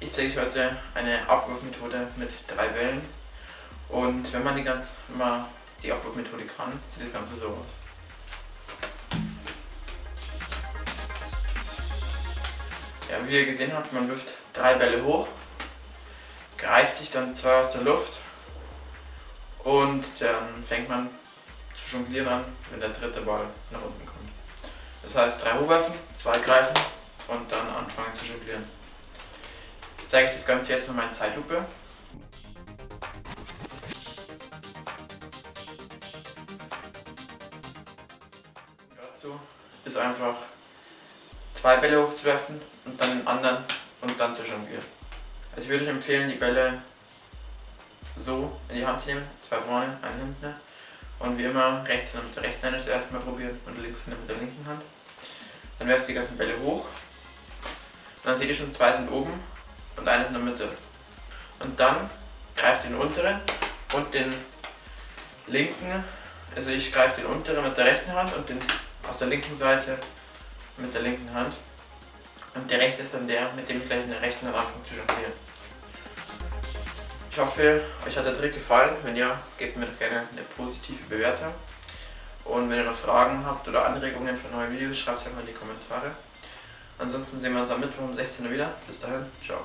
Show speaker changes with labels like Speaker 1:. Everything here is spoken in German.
Speaker 1: Ich zeige euch heute eine Abwurfmethode mit drei Bällen. Und wenn man die, ganz, wenn die Abwurfmethode kann, sieht das Ganze so aus. Ja, wie ihr gesehen habt, man wirft drei Bälle hoch, greift sich dann zwei aus der Luft und dann fängt man zu jonglieren an, wenn der dritte Ball nach unten kommt. Das heißt, drei hochwerfen, zwei greifen und dann anfangen zu jonglieren zeige ich das Ganze jetzt nochmal in Zeitlupe. Dazu ist einfach zwei Bälle hochzuwerfen und dann den anderen und dann zu jonglieren. Also ich würde euch empfehlen, die Bälle so in die Hand zu nehmen, zwei vorne, eine hinten und wie immer rechts mit der rechten Hand das erste Mal probieren und links mit der linken Hand. Dann werft die ganzen Bälle hoch. Dann seht ihr schon, zwei sind oben und eines in der Mitte. Und dann greift den unteren und den linken, also ich greife den unteren mit der rechten Hand und den aus der linken Seite mit der linken Hand. Und der rechte ist dann der, mit dem ich gleich in der rechten Hand anfange zu jonglieren. Ich hoffe, euch hat der Trick gefallen. Wenn ja, gebt mir doch gerne eine positive Bewertung. Und wenn ihr noch Fragen habt oder Anregungen für neue Videos, schreibt es einfach in die Kommentare. Ansonsten sehen wir uns am Mittwoch um 16 Uhr wieder. Bis dahin, ciao.